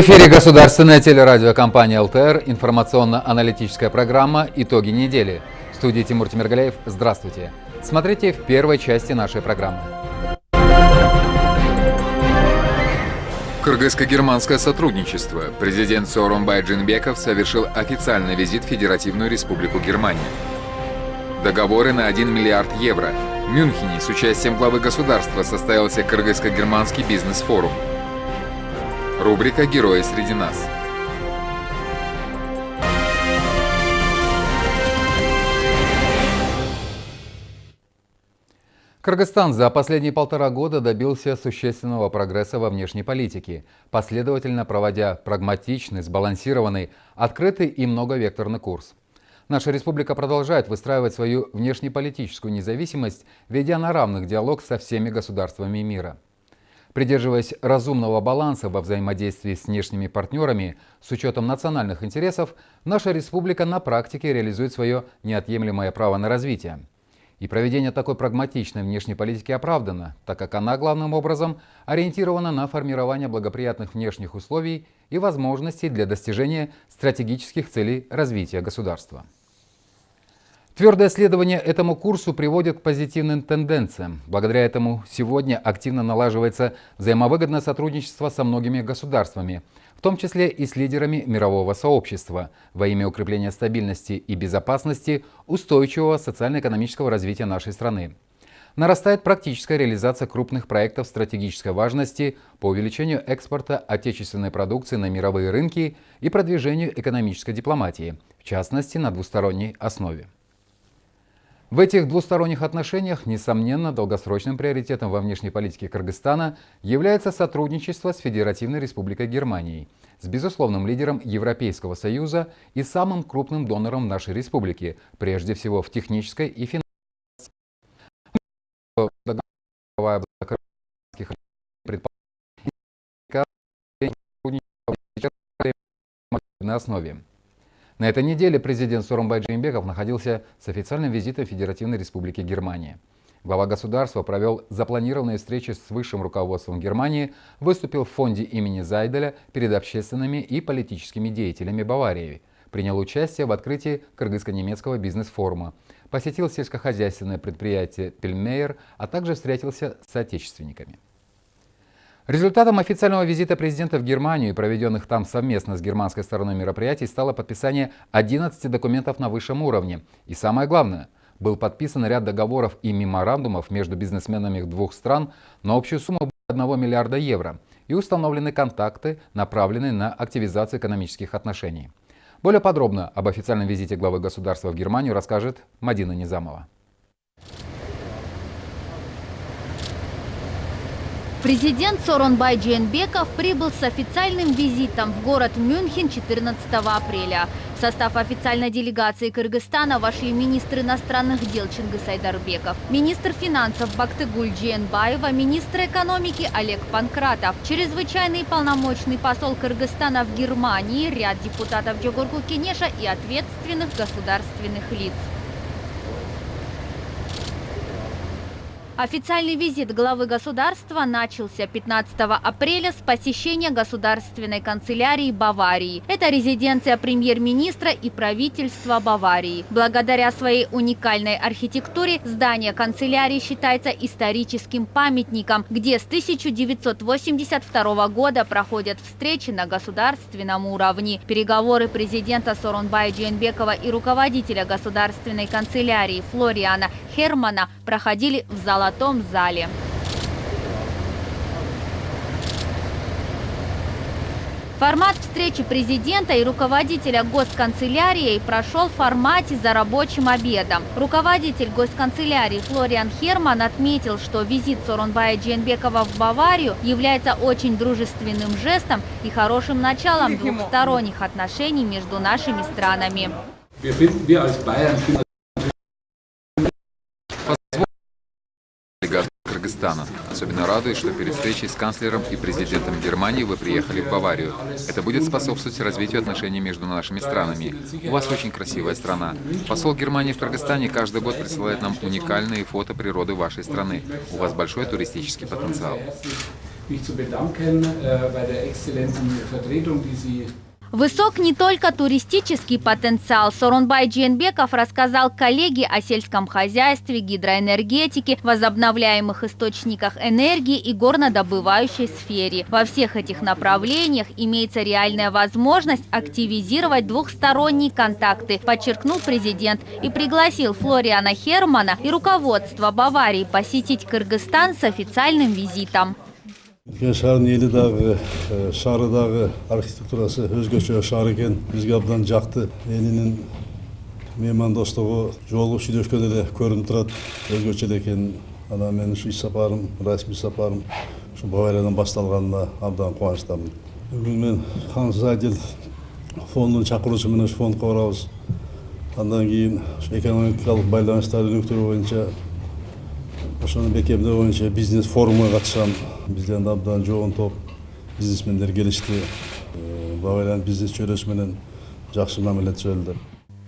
В эфире государственная телерадиокомпания ЛТР, информационно-аналитическая программа «Итоги недели». В студии Тимур Тимиргалеев. Здравствуйте. Смотрите в первой части нашей программы. Кыргызско-германское сотрудничество. Президент Сооронбай Джинбеков совершил официальный визит в Федеративную Республику Германия. Договоры на 1 миллиард евро. В Мюнхене с участием главы государства состоялся Кыргызско-германский бизнес-форум. Рубрика «Герои среди нас». Кыргызстан за последние полтора года добился существенного прогресса во внешней политике, последовательно проводя прагматичный, сбалансированный, открытый и многовекторный курс. Наша республика продолжает выстраивать свою внешнеполитическую независимость, ведя на равных диалог со всеми государствами мира. Придерживаясь разумного баланса во взаимодействии с внешними партнерами с учетом национальных интересов, наша республика на практике реализует свое неотъемлемое право на развитие. И проведение такой прагматичной внешней политики оправдано, так как она главным образом ориентирована на формирование благоприятных внешних условий и возможностей для достижения стратегических целей развития государства. Твердое следование этому курсу приводит к позитивным тенденциям. Благодаря этому сегодня активно налаживается взаимовыгодное сотрудничество со многими государствами, в том числе и с лидерами мирового сообщества, во имя укрепления стабильности и безопасности устойчивого социально-экономического развития нашей страны. Нарастает практическая реализация крупных проектов стратегической важности по увеличению экспорта отечественной продукции на мировые рынки и продвижению экономической дипломатии, в частности на двусторонней основе. В этих двусторонних отношениях, несомненно, долгосрочным приоритетом во внешней политике Кыргызстана является сотрудничество с Федеративной Республикой Германией, с безусловным лидером Европейского Союза и самым крупным донором нашей республики, прежде всего в технической и финансовой основе. На этой неделе президент Сооронбай Джеймбеков находился с официальным визитом Федеративной Республики Германия. Глава государства провел запланированные встречи с высшим руководством Германии, выступил в фонде имени Зайделя перед общественными и политическими деятелями Баварии, принял участие в открытии кыргызско-немецкого бизнес-форума, посетил сельскохозяйственное предприятие «Пельмейер», а также встретился с отечественниками. Результатом официального визита президента в Германию и проведенных там совместно с германской стороной мероприятий стало подписание 11 документов на высшем уровне. И самое главное, был подписан ряд договоров и меморандумов между бизнесменами двух стран на общую сумму 1 миллиарда евро и установлены контакты, направленные на активизацию экономических отношений. Более подробно об официальном визите главы государства в Германию расскажет Мадина Низамова. Президент Соронбай Джейнбеков прибыл с официальным визитом в город Мюнхен 14 апреля. В состав официальной делегации Кыргызстана вошли министр иностранных дел Чингис Айдарбеков, министр финансов Бактыгуль Джейнбаева, министр экономики Олег Панкратов, чрезвычайный полномочный посол Кыргызстана в Германии, ряд депутатов Джогурку Кенеша и ответственных государственных лиц. Официальный визит главы государства начался 15 апреля с посещения государственной канцелярии Баварии. Это резиденция премьер-министра и правительства Баварии. Благодаря своей уникальной архитектуре здание канцелярии считается историческим памятником, где с 1982 года проходят встречи на государственном уровне. Переговоры президента Сорунбая Джейнбекова и руководителя государственной канцелярии Флориана Хермана проходили в Золотом золотом зале. Формат встречи президента и руководителя госканцелярии прошел в формате за рабочим обедом. Руководитель госканцелярии Флориан Херман отметил, что визит Соронбая Дженбекова в Баварию является очень дружественным жестом и хорошим началом двухсторонних отношений между нашими странами. Кыргызстана. Особенно радует, что перед встречей с канцлером и президентом Германии вы приехали в Баварию. Это будет способствовать развитию отношений между нашими странами. У вас очень красивая страна. Посол Германии в Кыргызстане каждый год присылает нам уникальные фото природы вашей страны. У вас большой туристический потенциал. mich zu bedanken äh, bei der exzellenten Vertretung, die Sie Высок не только туристический потенциал. Сорунбай Джиенбеков рассказал коллеге о сельском хозяйстве, гидроэнергетике, возобновляемых источниках энергии и горнодобывающей сфере. Во всех этих направлениях имеется реальная возможность активизировать двухсторонние контакты, подчеркнул президент и пригласил Флориана Хермана и руководство Баварии посетить Кыргызстан с официальным визитом. Үлкен шаһардың шары дағы архитектурасы өзгөчө шаар экен бизге абдан жакты элинин меймандостугу жолу сүйлөшкөн эле көрүнүп турат өзгөчө эле экен анан менин ушу иш сапарым расмий сапарым ушу бавариядан башталганына абдан кубанычтамын бүгүн мен хан зайдел фондунун чакыруусу менен ушу фондко барабыз андан кийин экономикалык байланыштарды өнүктүрүү боюнча ошону бекемдөө боюнча бизнес форумга катышам бизден абдан жоон топ бизнесмендер келишти бавариянын бизнес чөйрөсү менен жакшы мамиле түзөлдү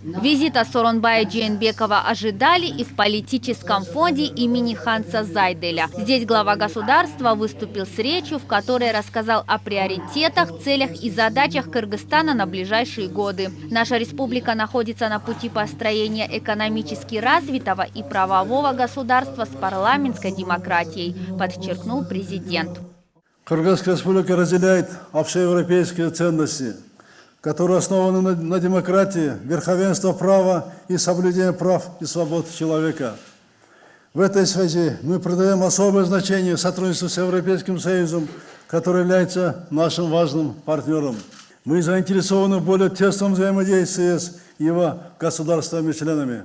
Визита Соронбая Джейнбекова ожидали и в политическом фонде имени Ханса Зайделя. Здесь глава государства выступил с речью, в которой рассказал о приоритетах, целях и задачах Кыргызстана на ближайшие годы. Наша республика находится на пути построения экономически развитого и правового государства с парламентской демократией, подчеркнул президент. Кыргызская республика разделяет общеевропейские ценности – которые основаны на, на демократии, верховенство права и соблюдении прав и свобод человека. В этой связи мы придаем особое значение сотрудничеству с Европейским Союзом, который является нашим важным партнером. Мы заинтересованы в более тесном взаимодействии с его государствами-членами.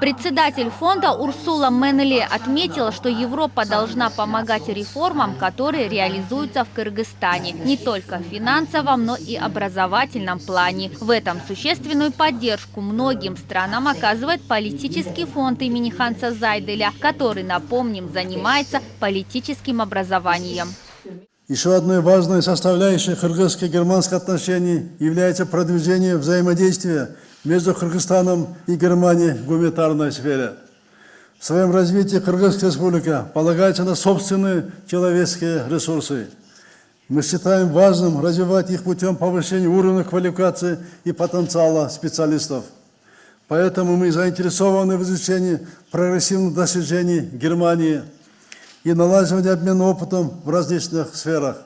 Председатель фонда Урсула Менли отметила, что Европа должна помогать реформам, которые реализуются в Кыргызстане, не только в финансовом, но и образовательном плане. В этом существенную поддержку многим странам оказывает политический фонд имени Ханса Зайделя, который, напомним, занимается политическим образованием. Еще одной важной составляющей кыргызско-германских отношений является продвижение взаимодействия между Кыргызстаном и Германией в гуманитарной сфере. В своем развитии Кыргызская республика полагается на собственные человеческие ресурсы. Мы считаем важным развивать их путем повышения уровня квалификации и потенциала специалистов. Поэтому мы заинтересованы в изучении прогрессивных достижений Германии и налаживании обмена опытом в различных сферах.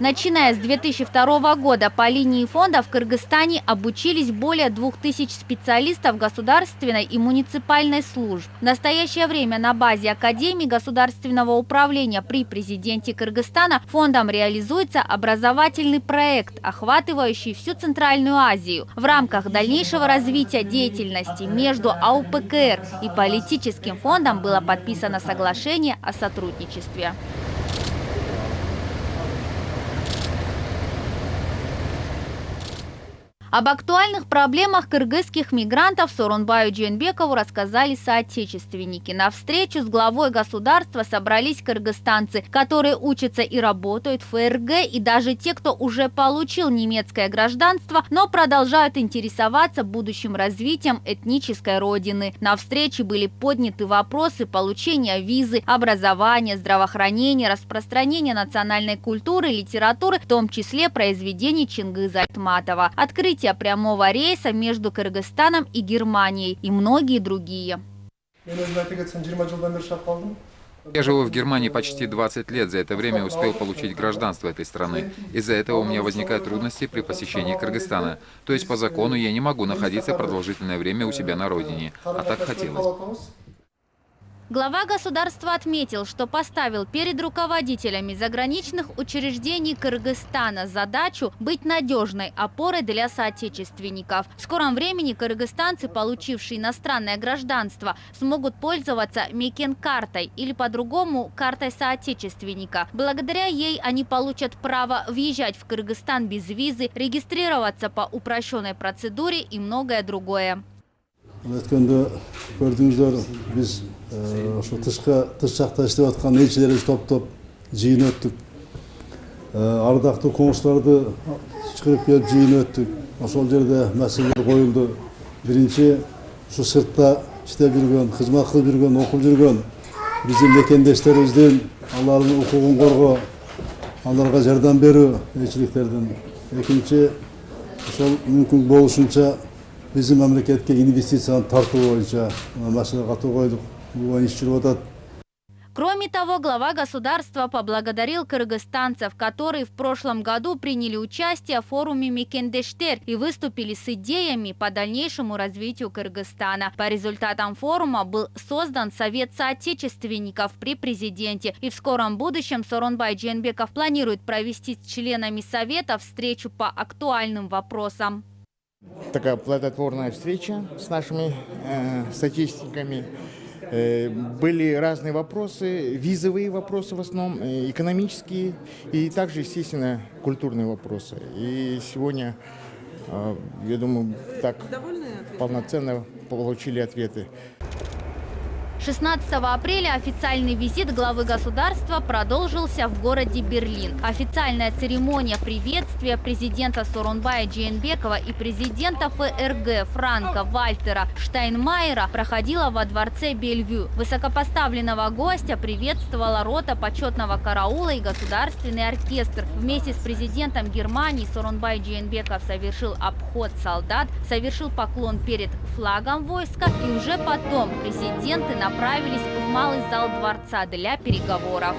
Начиная с 2002 года по линии фонда в Кыргызстане обучились более 2000 специалистов государственной и муниципальной служб. В настоящее время на базе Академии государственного управления при президенте Кыргызстана фондом реализуется образовательный проект, охватывающий всю Центральную Азию. В рамках дальнейшего развития деятельности между АУПКР и политическим фондом было подписано соглашение о сотрудничестве. Об актуальных проблемах кыргызских мигрантов Сорунбаю Дженбекову рассказали соотечественники. На встречу с главой государства собрались кыргызстанцы, которые учатся и работают в ФРГ, и даже те, кто уже получил немецкое гражданство, но продолжают интересоваться будущим развитием этнической родины. На встрече были подняты вопросы получения визы, образования, здравоохранения, распространения национальной культуры, литературы, в том числе произведений Чингиза Айтматова. Открыть открытия прямого рейса между Кыргызстаном и Германией и многие другие. Я живу в Германии почти 20 лет. За это время успел получить гражданство этой страны. Из-за этого у меня возникают трудности при посещении Кыргызстана. То есть по закону я не могу находиться продолжительное время у себя на родине. А так хотелось. Глава государства отметил, что поставил перед руководителями заграничных учреждений Кыргызстана задачу быть надежной опорой для соотечественников. В скором времени кыргызстанцы, получившие иностранное гражданство, смогут пользоваться Мекен-картой или по-другому картой соотечественника. Благодаря ей они получат право въезжать в Кыргызстан без визы, регистрироваться по упрощенной процедуре и многое другое. Ошо тышка тыш жакта иштеп аткан элчилерибиз топтоп жыйын өттүк. Ардактуу коңшуларды чакырып келип жыйын өттүк. Ошол жерде маселелер коюлду. Биринчи ушу сыртта иштеп жүргөн кызмат кылып жүргөн окуп жүргөн биздин мекендештерибиздин алардын укугун коргоо аларга жардам берүү элчиликтердин. Экинчи ошол мүмкүн болушунча биздин мамлекетке инвестицияны тартуу боюнча маселе катуу койдук. Кроме того, глава государства поблагодарил кыргызстанцев, которые в прошлом году приняли участие в форуме Микендештер и выступили с идеями по дальнейшему развитию Кыргызстана. По результатам форума был создан Совет соотечественников при президенте. И в скором будущем Соронбай Дженбеков планирует провести с членами Совета встречу по актуальным вопросам. Такая плодотворная встреча с нашими э, статистиками. Э, были разные вопросы, визовые вопросы в основном, э, экономические и также, естественно, культурные вопросы. И сегодня, э, я думаю, так полноценно получили ответы. 16 апреля официальный визит главы государства продолжился в городе Берлин. Официальная церемония приветствия президента Сорунбая Джейнбекова и президента ФРГ Франка Вальтера Штайнмайера проходила во дворце Бельвю. Высокопоставленного гостя приветствовала рота почетного караула и государственный оркестр. Вместе с президентом Германии Сорунбай Джейнбеков совершил обход солдат, совершил поклон перед флагом войска и уже потом президенты на направились в малый зал дворца для переговоров.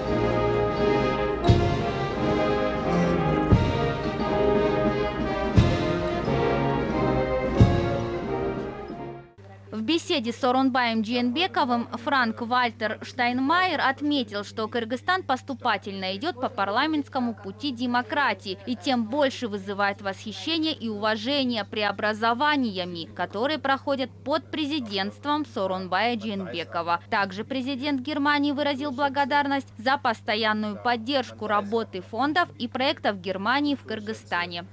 Беседе с Оронбаем Джиенбековым Франк Вальтер Штайнмайер отметил, что Кыргызстан поступательно идет по парламентскому пути демократии и тем больше вызывает восхищение и уважение преобразованиями, которые проходят под президентством Соронбая Джиенбекова. Также президент Германии выразил благодарность за постоянную поддержку работы фондов и проектов Германии в Кыргызстане.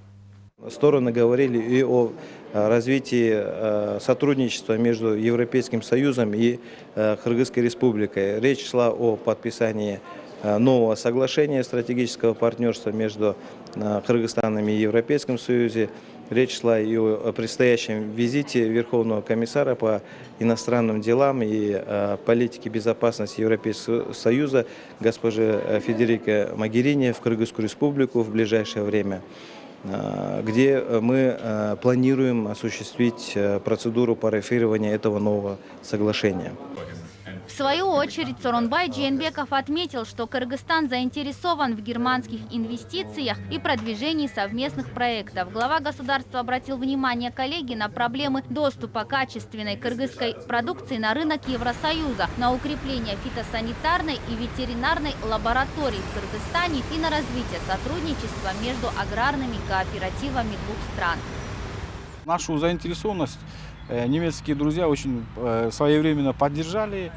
Стороны говорили и о развитии э, сотрудничества между Европейским Союзом и э, Кыргызской Республикой. Речь шла о подписании нового соглашения стратегического партнерства между Кыргызстаном и Европейским Союзом. Речь шла и о предстоящем визите Верховного комиссара по иностранным делам и политике безопасности Европейского Союза госпожи Федерика Магерини в Кыргызскую Республику в ближайшее время. Э, где мы э, планируем осуществить э, процедуру парафирования этого нового соглашения. Свою очередь Соронбай Джейнбеков отметил, что Кыргызстан заинтересован в германских инвестициях и продвижении совместных проектов. Глава государства обратил внимание коллеги на проблемы доступа качественной кыргызской продукции на рынок Евросоюза, на укрепление фитосанитарной и ветеринарной лабораторий в Кыргызстане и на развитие сотрудничества между аграрными кооперативами двух стран. Нашу заинтересованность немецкие друзья очень э, своевременно поддержали.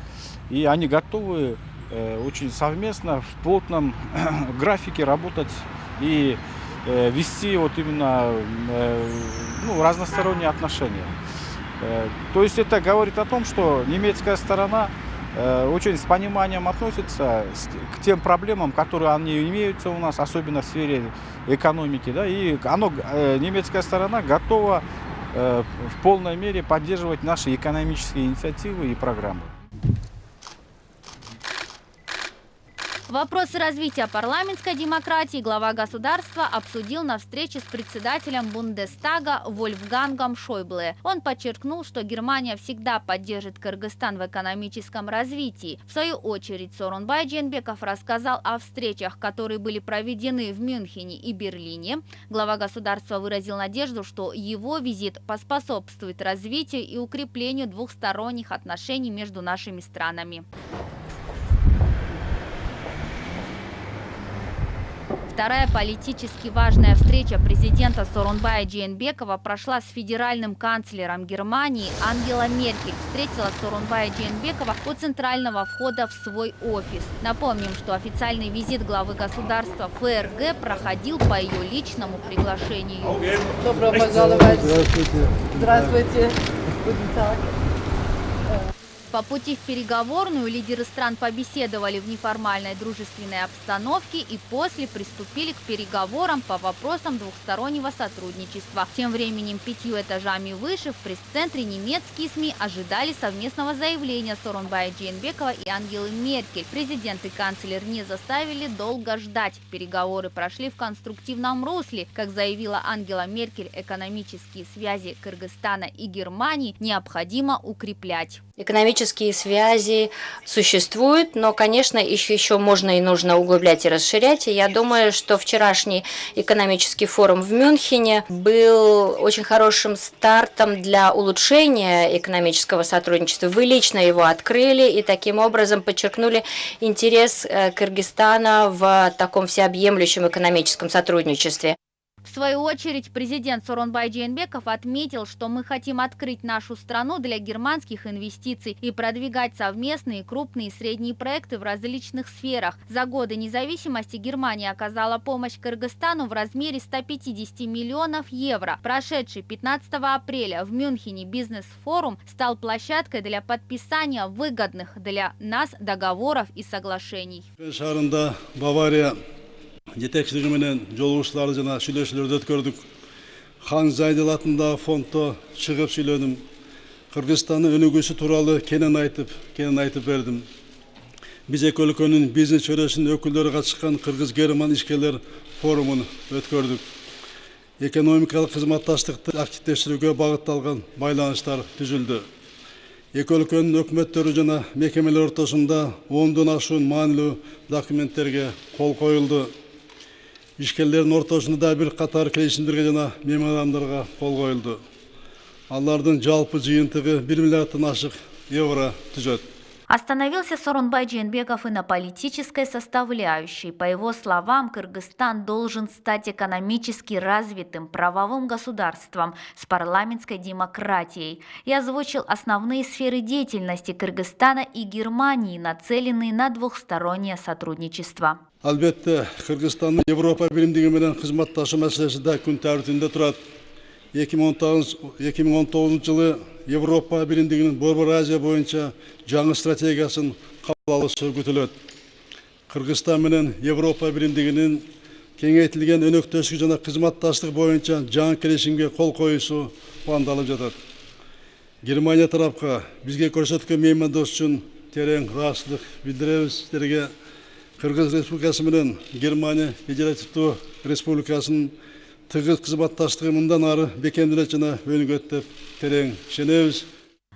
И они готовы э, очень совместно в плотном графике работать и э, вести вот именно э, ну, разносторонние отношения. То есть это говорит о том, что немецкая сторона очень с пониманием относится к тем проблемам, которые они имеются у нас, особенно в сфере экономики. Да, и оно, немецкая сторона готова в полной мере поддерживать наши экономические инициативы и программы. Вопросы развития парламентской демократии глава государства обсудил на встрече с председателем Бундестага Вольфгангом Шойбле. Он подчеркнул, что Германия всегда поддержит Кыргызстан в экономическом развитии. В свою очередь Сорунбай Дженбеков рассказал о встречах, которые были проведены в Мюнхене и Берлине. Глава государства выразил надежду, что его визит поспособствует развитию и укреплению двухсторонних отношений между нашими странами. Вторая политически важная встреча президента Сорунбая Джейнбекова прошла с федеральным канцлером Германии Ангела Меркель. Встретила Сорунбая Джейнбекова у центрального входа в свой офис. Напомним, что официальный визит главы государства ФРГ проходил по ее личному приглашению. Добро пожаловать. Здравствуйте. Здравствуйте. По пути в переговорную лидеры стран побеседовали в неформальной дружественной обстановке и после приступили к переговорам по вопросам двухстороннего сотрудничества. Тем временем пятью этажами выше в пресс-центре немецкие СМИ ожидали совместного заявления Сорунбая Джейнбекова и Ангелы Меркель. Президент и канцлер не заставили долго ждать. Переговоры прошли в конструктивном русле. Как заявила Ангела Меркель, экономические связи Кыргызстана и Германии необходимо укреплять. Экономические связи существуют, но, конечно, еще, еще можно и нужно углублять и расширять. И я думаю, что вчерашний экономический форум в Мюнхене был очень хорошим стартом для улучшения экономического сотрудничества. Вы лично его открыли и таким образом подчеркнули интерес э, Кыргызстана в таком всеобъемлющем экономическом сотрудничестве. В свою очередь, президент Соронбай Джейнбеков отметил, что мы хотим открыть нашу страну для германских инвестиций и продвигать совместные крупные и средние проекты в различных сферах. За годы независимости Германия оказала помощь Кыргызстану в размере 150 миллионов евро. Прошедший 15 апреля в Мюнхене бизнес-форум стал площадкой для подписания выгодных для нас договоров и соглашений. Бавария жетекчилиги менен жолугушууларды жана сүйлөшүүлөрдү өткөрдүк хан зайдел атындагы фонддо чыгып сүйлөдүм кыргызстандын өнүгүүсү тууралуу кенен айтып кенен айтып бердим биз эки өлкөнүн бизнес чөйрөсүнүн өкүлдөрү катышкан кыргыз герман ишкерлер форумун өткөрдүк экономикалык кызматташтыкты активдештирүүгө багытталган байланыштар түзүлдү эки өлкөнүн өкмөттөрү жана мекемелер ортосунда ондон ашуун маанилүү документтерге кол коюлду ишкерлердин ортосунда да бир катар келишимдерге жана меморандумдарга кол коюлду. Алардын жалпы жыйынтыгы бир миллиарддан ашык евро түзөт. Остановился Сорунбай Джейнбеков и на политической составляющей. По его словам, Кыргызстан должен стать экономически развитым правовым государством с парламентской демократией и озвучил основные сферы деятельности Кыргызстана и Германии, нацеленные на двухстороннее сотрудничество. албетте кыргызстандын европа биримдиги менен кызматташуу маселеси да күн турат эки миң он тогузунчу жылы европа биримдигинин борбор азия боюнча жаңы стратегиясын кабыл алышы күтүлөт кыргызстан менен европа биримдигинин кеңейтилген өнөктөштүк жана кызматташтык боюнча жаңы келишимге кол коюусу пландалып жатат германия тарапка бизге көрсөткөн меймандос үчүн терең ыраазычылык билдиребиз сиздерге кыргыз республикасы менен германия федеративдүү республикасынын тыгыз кызматташтыгы мындан ары бекемделет жана өнүгөт деп терең ишенебиз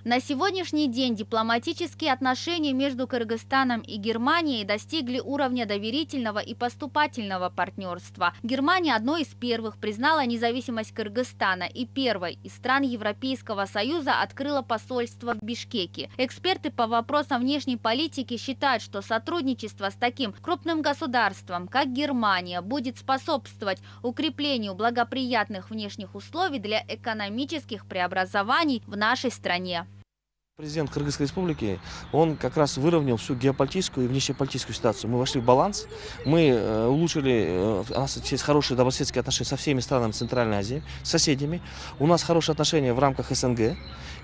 На сегодняшний день дипломатические отношения между Кыргызстаном и Германией достигли уровня доверительного и поступательного партнерства. Германия одной из первых признала независимость Кыргызстана и первой из стран Европейского Союза открыла посольство в Бишкеке. Эксперты по вопросам внешней политики считают, что сотрудничество с таким крупным государством, как Германия, будет способствовать укреплению благоприятных внешних условий для экономических преобразований в нашей стране. Президент Кыргызской республики, он как раз выровнял всю геополитическую и внешнеполитическую ситуацию. Мы вошли в баланс, мы э, улучшили, э, у нас есть хорошие добрососедские отношения со всеми странами Центральной Азии, с соседями. У нас хорошие отношения в рамках СНГ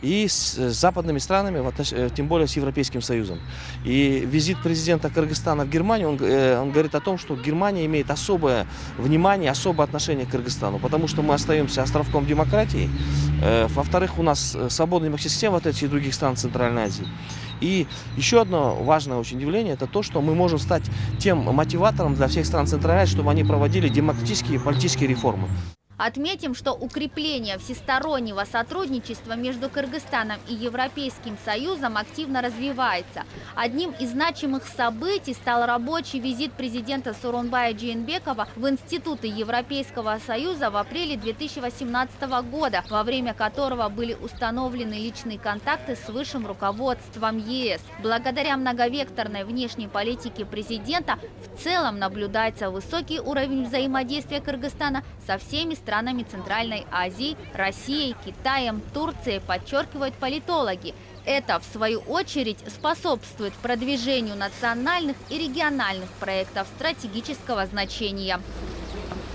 и с западными странами, э, тем более с Европейским Союзом. И визит президента Кыргызстана в Германию, он, он говорит о том, что Германия имеет особое внимание, особое отношение к Кыргызстану, потому что мы остаемся островком демократии. Во-вторых, у нас свободная система, в отличие от других Центральной Азии. И еще одно важное очень явление, это то, что мы можем стать тем мотиватором для всех стран Центральной Азии, чтобы они проводили демократические и политические реформы. Отметим, что укрепление всестороннего сотрудничества между Кыргызстаном и Европейским Союзом активно развивается. Одним из значимых событий стал рабочий визит президента Суронбая Джейнбекова в Институты Европейского Союза в апреле 2018 года, во время которого были установлены личные контакты с высшим руководством ЕС. Благодаря многовекторной внешней политике президента в целом наблюдается высокий уровень взаимодействия Кыргызстана со всеми странами странами Центральной Азии, Россией, Китаем, Турцией, подчеркивают политологи. Это, в свою очередь, способствует продвижению национальных и региональных проектов стратегического значения.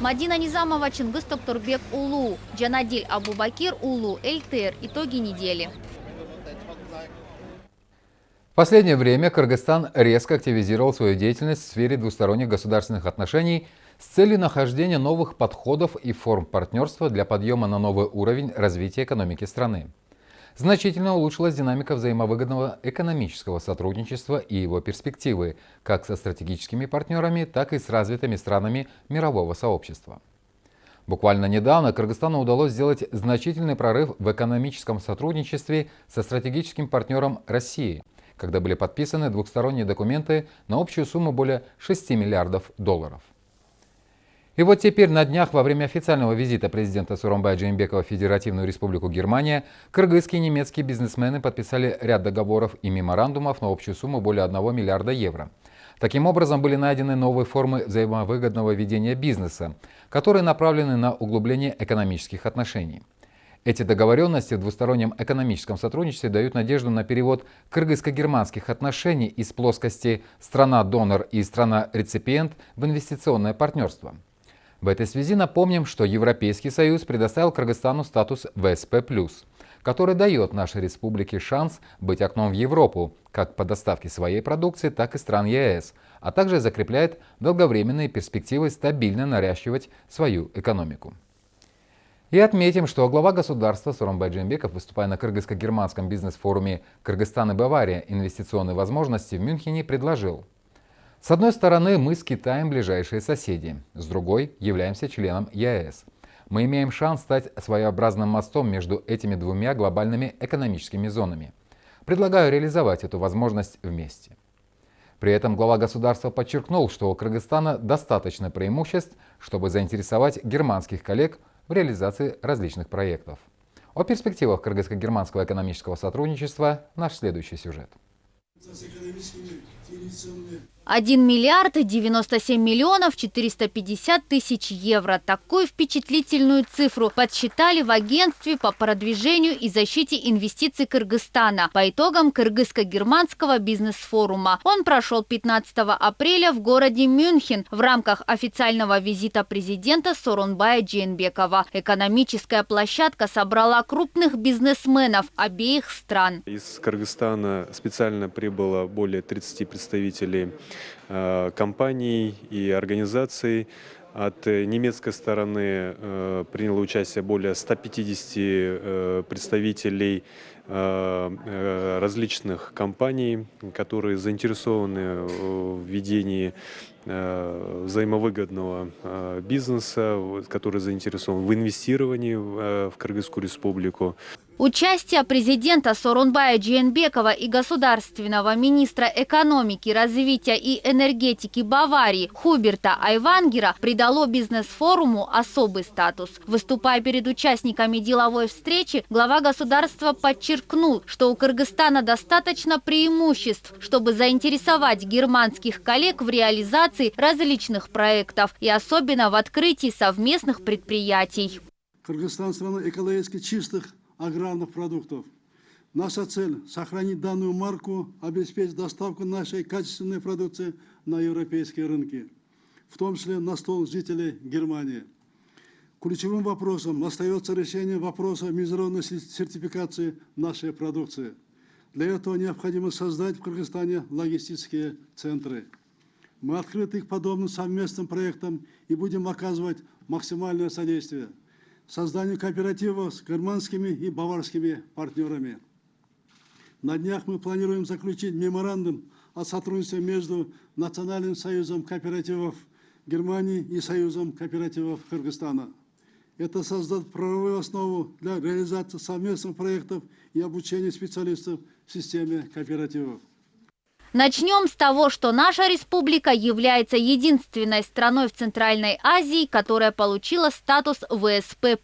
Мадина Низамова, Чингис Токтурбек Улу, Джанадиль Абубакир Улу, ЛТР. Итоги недели. последнее время Кыргызстан резко активизировал свою деятельность в сфере двусторонних государственных отношений с целью нахождения новых подходов и форм партнерства для подъема на новый уровень развития экономики страны. Значительно улучшилась динамика взаимовыгодного экономического сотрудничества и его перспективы как со стратегическими партнерами, так и с развитыми странами мирового сообщества. Буквально недавно Кыргызстану удалось сделать значительный прорыв в экономическом сотрудничестве со стратегическим партнером России, когда были подписаны двухсторонние документы на общую сумму более 6 миллиардов долларов. И вот теперь на днях во время официального визита президента Суромбая Джеймбекова в Федеративную Республику Германия кыргызские и немецкие бизнесмены подписали ряд договоров и меморандумов на общую сумму более 1 миллиарда евро – Таким образом, были найдены новые формы взаимовыгодного ведения бизнеса, которые направлены на углубление экономических отношений. Эти договоренности в двустороннем экономическом сотрудничестве дают надежду на перевод кыргызско-германских отношений из плоскости «страна-донор» и «страна-реципиент» в инвестиционное партнерство. В этой связи напомним, что Европейский Союз предоставил Кыргызстану статус ВСП+ который дает нашей республике шанс быть окном в Европу, как по доставке своей продукции, так и стран ЕС, а также закрепляет долговременные перспективы стабильно наращивать свою экономику. И отметим, что глава государства Суромбай Джембеков, выступая на кыргызско-германском бизнес-форуме «Кыргызстан и Бавария. Инвестиционные возможности» в Мюнхене, предложил С одной стороны, мы с Китаем ближайшие соседи, с другой – являемся членом ЕС – мы имеем шанс стать своеобразным мостом между этими двумя глобальными экономическими зонами. Предлагаю реализовать эту возможность вместе. При этом глава государства подчеркнул, что у Кыргызстана достаточно преимуществ, чтобы заинтересовать германских коллег в реализации различных проектов. О перспективах кыргызско-германского экономического сотрудничества наш следующий сюжет. 1 миллиард 97 миллионов 450 тысяч евро. Такую впечатлительную цифру подсчитали в агентстве по продвижению и защите инвестиций Кыргызстана по итогам Кыргызско-германского бизнес-форума. Он прошел 15 апреля в городе Мюнхен в рамках официального визита президента Соронбая Джейнбекова. Экономическая площадка собрала крупных бизнесменов обеих стран. Из Кыргызстана специально прибыло более 30 представителей компаний и организаций. От немецкой стороны э, приняло участие более 150 э, представителей различных компаний, которые заинтересованы в ведении взаимовыгодного бизнеса, который заинтересован в инвестировании в Кыргызскую республику. Участие президента Сорунбая Джейнбекова и государственного министра экономики, развития и энергетики Баварии Хуберта Айвангера придало бизнес-форуму особый статус. Выступая перед участниками деловой встречи, глава государства подчеркнул, что у Кыргызстана достаточно преимуществ, чтобы заинтересовать германских коллег в реализации различных проектов и особенно в открытии совместных предприятий. Кыргызстан страна экологически чистых аграрных продуктов. Наша цель – сохранить данную марку, обеспечить доставку нашей качественной продукции на европейские рынки, в том числе на стол жителей Германии. Ключевым вопросом остается решение вопроса международной сертификации нашей продукции. Для этого необходимо создать в Кыргызстане логистические центры. Мы открыты к подобным совместным проектам и будем оказывать максимальное содействие – созданию кооперативов с германскими и баварскими партнерами. На днях мы планируем заключить меморандум о сотрудничестве между Национальным союзом кооперативов Германии и Союзом кооперативов Кыргызстана. Это создаст правовую основу для реализации совместных проектов и обучения специалистов в системе кооперативов. Начнем с того, что наша республика является единственной страной в Центральной Азии, которая получила статус ВСП+.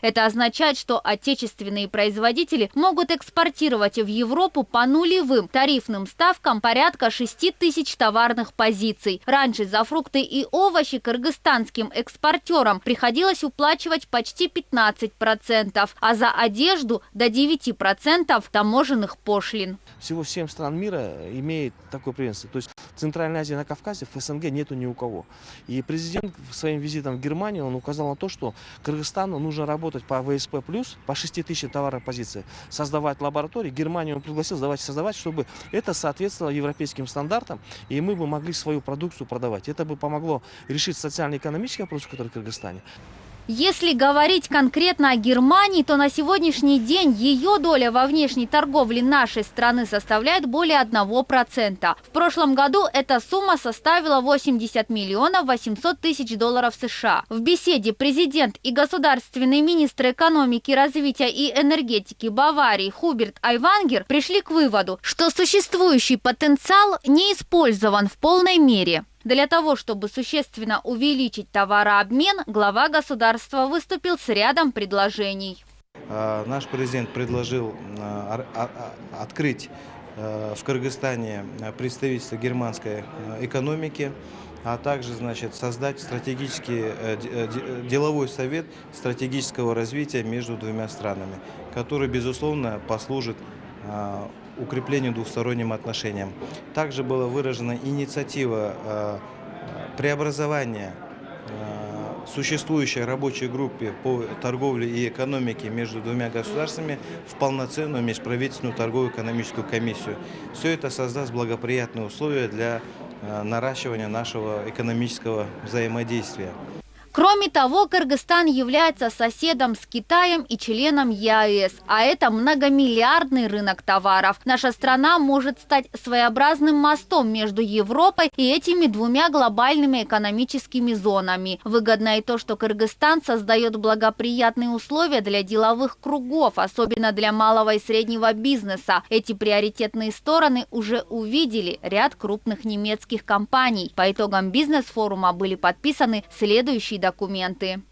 Это означает, что отечественные производители могут экспортировать в Европу по нулевым тарифным ставкам порядка 6 тысяч товарных позиций. Раньше за фрукты и овощи кыргызстанским экспортерам приходилось уплачивать почти 15%, а за одежду до 9% таможенных пошлин. Всего 7 стран мира имеют имеет такой преемственность. То есть в Центральной Азии, на Кавказе, в СНГ нету ни у кого. И президент своим визитом в Германию, он указал на то, что Кыргызстану нужно работать по ВСП+, по 6 тысяч товаров позиции, создавать лаборатории. Германию он пригласил, давайте создавать, чтобы это соответствовало европейским стандартам, и мы бы могли свою продукцию продавать. Это бы помогло решить социально-экономические вопросы, которые в Кыргызстане. Если говорить конкретно о Германии, то на сегодняшний день ее доля во внешней торговле нашей страны составляет более 1%. В прошлом году эта сумма составила 80 миллионов 800 тысяч долларов США. В беседе президент и государственный министр экономики, развития и энергетики Баварии Хуберт Айвангер пришли к выводу, что существующий потенциал не использован в полной мере. Для того, чтобы существенно увеличить товарообмен, глава государства выступил с рядом предложений. А, наш президент предложил а, а, открыть в Кыргызстане представительство германской экономики, а также значит, создать стратегический э, э, деловой совет стратегического развития между двумя странами, который, безусловно, послужит укреплению двусторонним отношениям. Также была выражена инициатива э, преобразования э, существующей рабочей группе по торговле и экономике между двумя государствами в полноценную межправительственную торговую экономическую комиссию. Все это создаст благоприятные условия для э, наращивания нашего экономического взаимодействия. Кроме того, Кыргызстан является соседом с Китаем и членом ЕАЭС, а это многомиллиардный рынок товаров. Наша страна может стать своеобразным мостом между Европой и этими двумя глобальными экономическими зонами. Выгодно и то, что Кыргызстан создает благоприятные условия для деловых кругов, особенно для малого и среднего бизнеса. Эти приоритетные стороны уже увидели ряд крупных немецких компаний. По итогам бизнес-форума были подписаны следующие документы.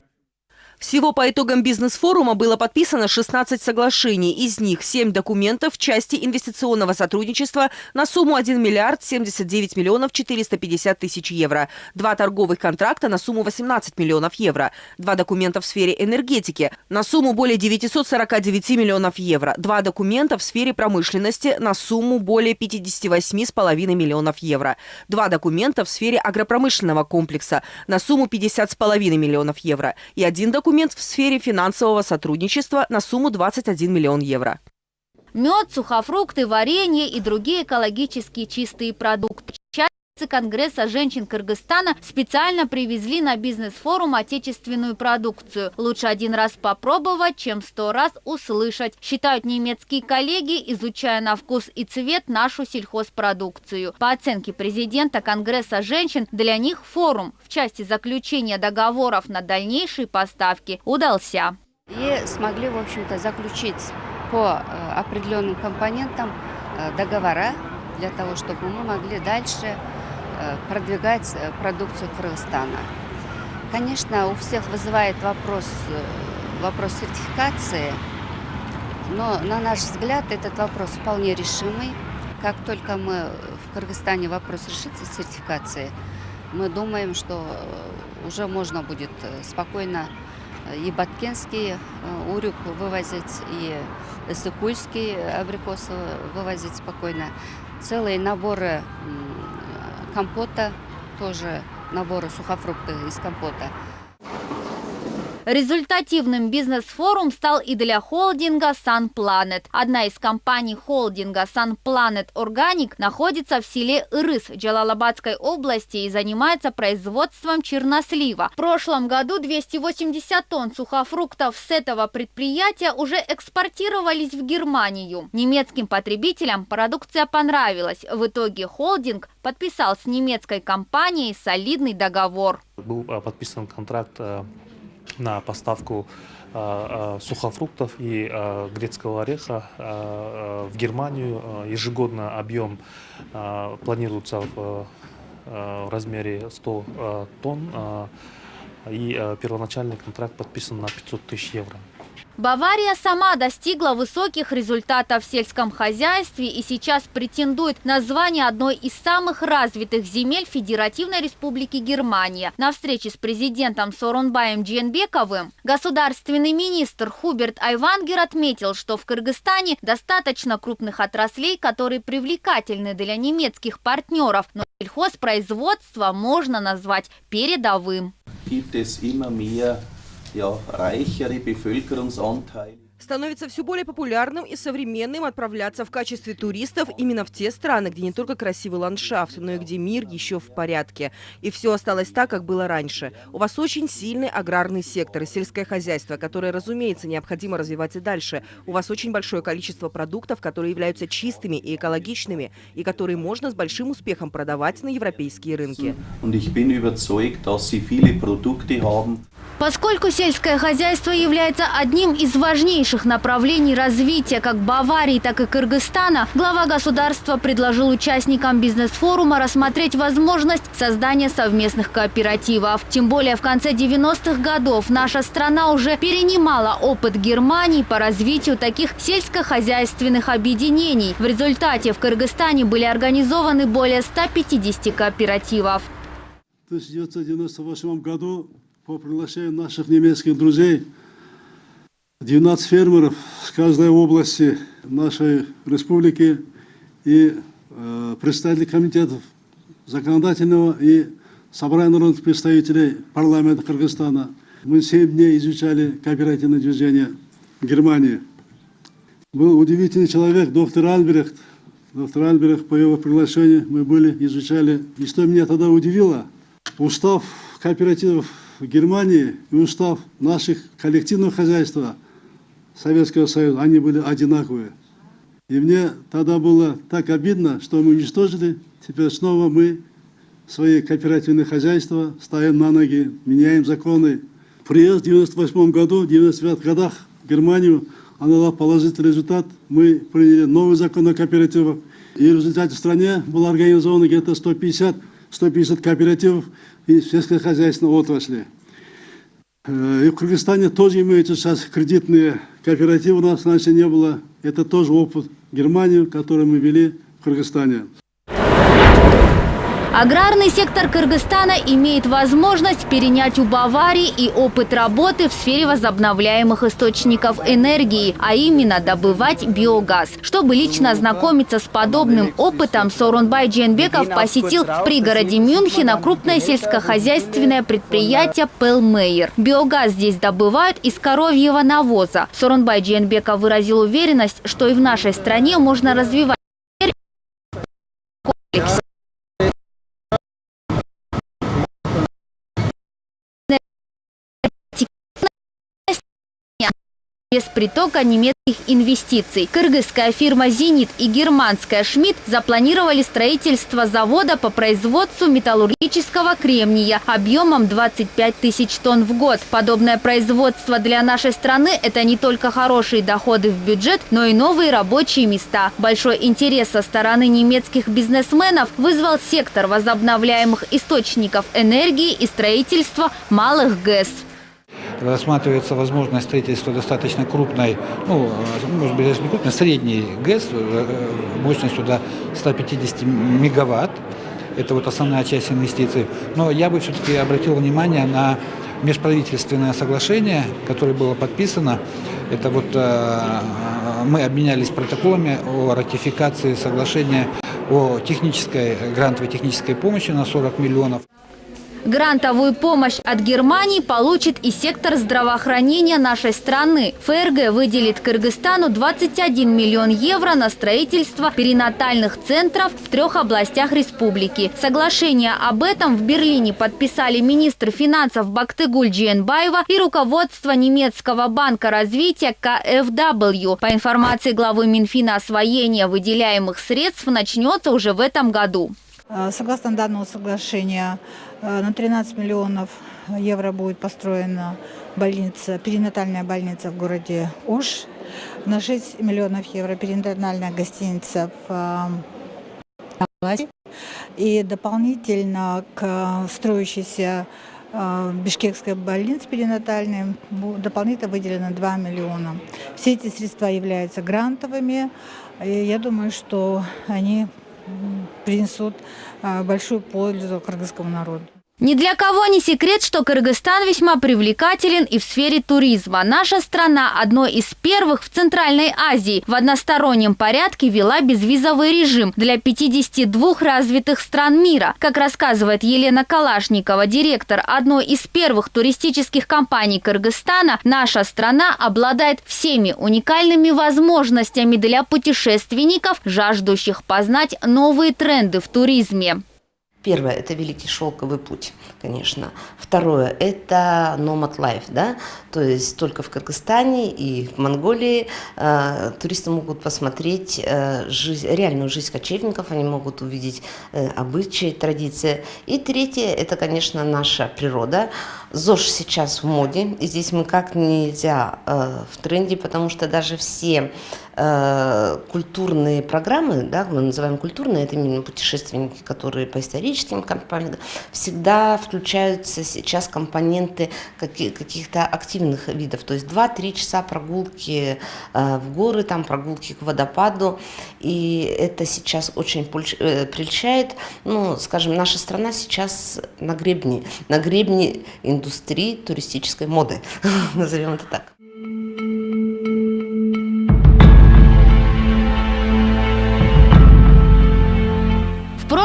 Всего по итогам бизнес-форума было подписано 16 соглашений. Из них 7 документов в части инвестиционного сотрудничества на сумму 1 миллиард 79 миллионов 450 тысяч евро. Два торговых контракта на сумму 18 миллионов евро. Два документа в сфере энергетики на сумму более 949 миллионов евро. Два документа в сфере промышленности на сумму более 58,5 миллионов евро. Два документа в сфере агропромышленного комплекса на сумму 50,5 миллионов евро. И один документ документ в сфере финансового сотрудничества на сумму 21 миллион евро. Мед, сухофрукты, варенье и другие экологически чистые продукты. Конгресса женщин Кыргызстана специально привезли на бизнес-форум отечественную продукцию. Лучше один раз попробовать, чем сто раз услышать, считают немецкие коллеги, изучая на вкус и цвет нашу сельхозпродукцию. По оценке президента Конгресса женщин, для них форум в части заключения договоров на дальнейшие поставки удался. И смогли, в общем-то, заключить по э, определенным компонентам э, договора для того, чтобы мы могли дальше продвигать э, продукцию Кыргызстана. Конечно, у всех вызывает вопрос, э, вопрос сертификации, но на наш взгляд этот вопрос вполне решимый. Как только мы в Кыргызстане вопрос решится с сертификацией, мы думаем, что уже можно будет спокойно и Баткенский урюк вывозить, и Иссыкульский абрикосы вывозить спокойно. Целые наборы компота, тоже наборы сухофрукты из компота. Результативным бизнес-форум стал и для холдинга SunPlanet. Одна из компаний холдинга SunPlanet Organic находится в селе Ирыс Джалалабадской области и занимается производством чернослива. В прошлом году 280 тонн сухофруктов с этого предприятия уже экспортировались в Германию. Немецким потребителям продукция понравилась. В итоге холдинг подписал с немецкой компанией солидный договор. Был а, подписан контракт а, на поставку э, э, сухофруктов и э, грецкого ореха в Германию. Ежегодно объем планируется в размере 100 тонн, и первоначальный контракт подписан на 500 тысяч евро. Бавария сама достигла высоких результатов в сельском хозяйстве и сейчас претендует на звание одной из самых развитых земель Федеративной Республики Германия. На встрече с президентом Сорунбаем Дженбековым государственный министр Хуберт Айвангер отметил, что в Кыргызстане достаточно крупных отраслей, которые привлекательны для немецких партнеров, но сельхозпроизводство можно назвать передовым. Ja, reichere Bevölkerungsanteile. Становится все более популярным и современным отправляться в качестве туристов именно в те страны, где не только красивый ландшафт, но и где мир еще в порядке. И все осталось так, как было раньше. У вас очень сильный аграрный сектор и сельское хозяйство, которое, разумеется, необходимо развивать и дальше. У вас очень большое количество продуктов, которые являются чистыми и экологичными, и которые можно с большим успехом продавать на европейские рынки. Поскольку сельское хозяйство является одним из важнейших направлений развития как Баварии, так и Кыргызстана, глава государства предложил участникам бизнес-форума рассмотреть возможность создания совместных кооперативов. Тем более в конце 90-х годов наша страна уже перенимала опыт Германии по развитию таких сельскохозяйственных объединений. В результате в Кыргызстане были организованы более 150 кооперативов. В 1998 году по приглашению наших немецких друзей 12 фермеров с каждой области нашей республики и э, представители комитетов законодательного и собрания народных представителей парламента Кыргызстана. Мы 7 дней изучали кооперативное движение Германии. Был удивительный человек, доктор Альбрехт. Доктор Альбрехт, по его приглашению мы были, изучали. И что меня тогда удивило, устав кооперативов Германии и устав наших коллективного хозяйства Советского Союза, они были одинаковые. И мне тогда было так обидно, что мы уничтожили, теперь снова мы свои кооперативные хозяйства ставим на ноги, меняем законы. Приезд в 98 году, в 99 годах в Германию, она дала положительный результат. Мы приняли новый закон о кооперативах. И в результате в стране было организовано где-то 150, 150 кооперативов и сельскохозяйственной отрасли. Э, и в Кыргызстане тоже имеются сейчас кредитные кооперативы, у нас раньше не было. Это тоже опыт Германии, который мы вели в Кыргызстане. Аграрный сектор Кыргызстана имеет возможность перенять у Баварии и опыт работы в сфере возобновляемых источников энергии, а именно добывать биогаз. Чтобы лично ознакомиться с подобным опытом, Сорунбай Дженбеков посетил в пригороде Мюнхена крупное сельскохозяйственное предприятие «Пелмейер». Биогаз здесь добывают из коровьего навоза. Сорунбай Дженбеков выразил уверенность, что и в нашей стране можно развивать без притока немецких инвестиций. Кыргызская фирма «Зенит» и германская «Шмидт» запланировали строительство завода по производству металлургического кремния объемом 25 тысяч тонн в год. Подобное производство для нашей страны – это не только хорошие доходы в бюджет, но и новые рабочие места. Большой интерес со стороны немецких бизнесменов вызвал сектор возобновляемых источников энергии и строительства малых ГЭС рассматривается возможность строительства достаточно крупной, ну, может быть, даже не крупной, средней ГЭС э, мощностью до 150 мегаватт. Это вот основная часть инвестиций. Но я бы все-таки обратил внимание на межправительственное соглашение, которое было подписано. Это вот э, мы обменялись протоколами о ратификации соглашения о технической, грантовой технической помощи на 40 миллионов. Грантовую помощь от Германии получит и сектор здравоохранения нашей страны. ФРГ выделит Кыргызстану 21 миллион евро на строительство перинатальных центров в трех областях республики. Соглашение об этом в Берлине подписали министр финансов Бактыгуль Джиенбаева и руководство немецкого банка развития КФW. По информации главы Минфина, освоение выделяемых средств начнется уже в этом году. Э, согласно данному соглашению, э, на 13 миллионов евро будет построена больница, перинатальная больница в городе Уж. На 6 миллионов евро перинатальная гостиница в. Э, И дополнительно к строящейся Бишкекской больнице перинатальной дополнительно выделено 2 миллиона. Все эти средства являются грантовыми. И я думаю, что они принесут э, большую пользу кыргызскому народу. Ни для кого не секрет, что Кыргызстан весьма привлекателен и в сфере туризма. Наша страна одной из первых в Центральной Азии в одностороннем порядке вела безвизовый режим для 52 развитых стран мира. Как рассказывает Елена Калашникова, директор одной из первых туристических компаний Кыргызстана, наша страна обладает всеми уникальными возможностями для путешественников, жаждущих познать новые тренды в туризме. Первое – это Великий Шелковый путь, конечно. Второе – это Nomad Life, да, то есть только в Кыргызстане и в Монголии э, туристы могут посмотреть э, жизнь, реальную жизнь кочевников, они могут увидеть э, обычаи, традиции. И третье – это, конечно, наша природа. ЗОЖ сейчас в моде, и здесь мы как нельзя э, в тренде, потому что даже все Э, культурные программы, да, мы называем культурные, это именно путешественники, которые по историческим компаниям, всегда включаются сейчас компоненты каких-то активных видов, то есть 2-3 часа прогулки э, в горы, там прогулки к водопаду, и это сейчас очень э, прельщает, ну, скажем, наша страна сейчас на гребне, на гребне индустрии туристической моды, назовем это так.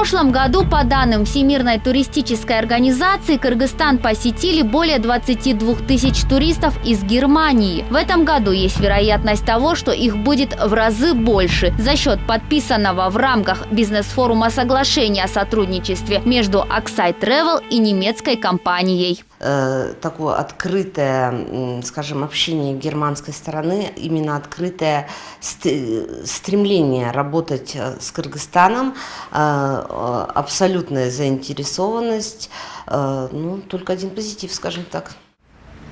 прошлом году, по данным Всемирной туристической организации, Кыргызстан посетили более 22 тысяч туристов из Германии. В этом году есть вероятность того, что их будет в разы больше за счет подписанного в рамках бизнес-форума соглашения о сотрудничестве между Аксай Travel и немецкой компанией. Э, такое открытое, скажем, общение германской стороны, именно открытое стремление работать э, с Кыргызстаном, э, абсолютная заинтересованность, ну, только один позитив, скажем так.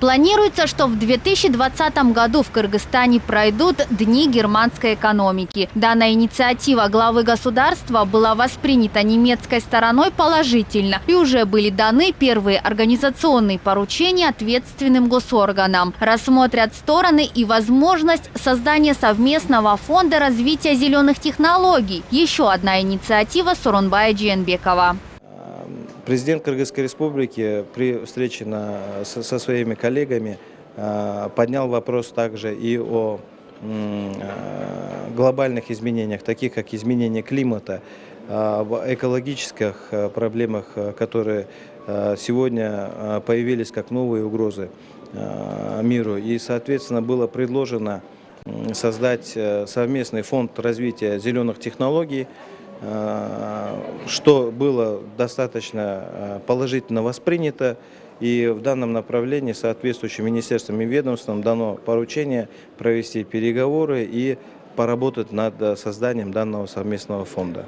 Планируется, что в 2020 году в Кыргызстане пройдут Дни германской экономики. Данная инициатива главы государства была воспринята немецкой стороной положительно и уже были даны первые организационные поручения ответственным госорганам. Рассмотрят стороны и возможность создания совместного фонда развития зеленых технологий. Еще одна инициатива Суронбая Дженбекова. Президент Кыргызской республики при встрече на, со, со своими коллегами э, поднял вопрос также и о э, глобальных изменениях, таких как изменение климата, э, экологических проблемах, которые сегодня появились как новые угрозы миру. И, соответственно, было предложено создать совместный фонд развития зеленых технологий, что было достаточно э, положительно воспринято. И в данном направлении соответствующим министерствам и ведомствам дано поручение провести переговоры и поработать над э, созданием данного совместного фонда.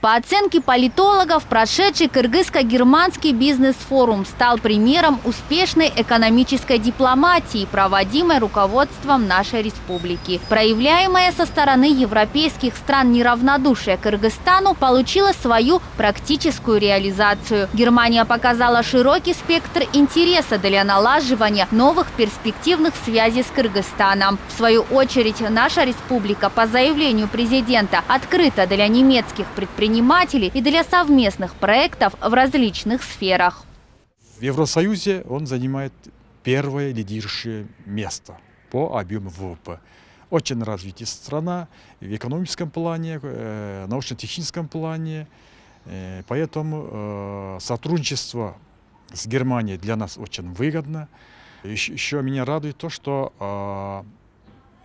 По оценке политологов, прошедший кыргызско-германский бизнес-форум стал примером успешной экономической дипломатии, проводимой руководством нашей республики. Проявляемая со стороны европейских стран неравнодушие Кыргызстану получила свою практическую реализацию. Германия показала широкий спектр интереса для налаживания новых перспективных связей с Кыргызстаном. В свою очередь, наша республика по заявлению президента открыта для немецких предпринимателей предпринимателей и для совместных проектов в различных сферах. В Евросоюзе он занимает первое лидирующее место по объему ВВП. Очень развитая страна в экономическом плане, э, научно-техническом плане. Э, поэтому э, сотрудничество с Германией для нас очень выгодно. Еще, меня радует то, что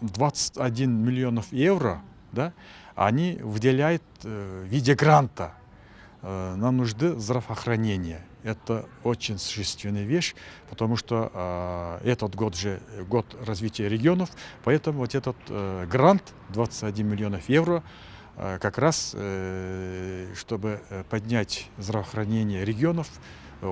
21 миллионов евро да, они выделяют э, в виде гранта э, на нужды здравоохранения. Это очень существенная вещь, потому что э, этот год же год развития регионов, поэтому вот этот э, грант 21 миллионов евро как раз, чтобы поднять здравоохранение регионов э,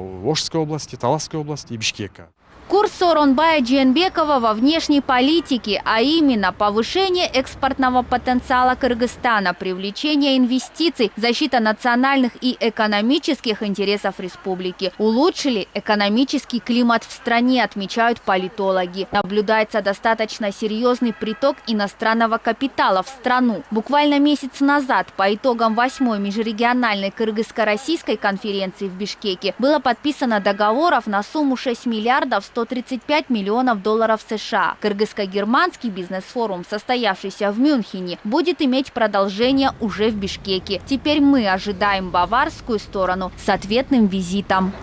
области, Таласской области и Бишкека. Курс Соронбая Дженбекова во внешней политике, а именно повышение экспортного потенциала Кыргызстана, привлечение инвестиций, защита национальных и экономических интересов республики, улучшили экономический климат в стране, отмечают политологи. Наблюдается достаточно серьезный приток иностранного капитала в страну. Буквально месяц назад по итогам восьмой межрегиональной кыргызско-российской конференции в Бишкеке было подписано договоров на сумму 6 миллиардов 100 135 миллионов долларов США. Кыргызско-германский бизнес-форум, состоявшийся в Мюнхене, будет иметь продолжение уже в Бишкеке. Теперь мы ожидаем баварскую сторону с ответным визитом.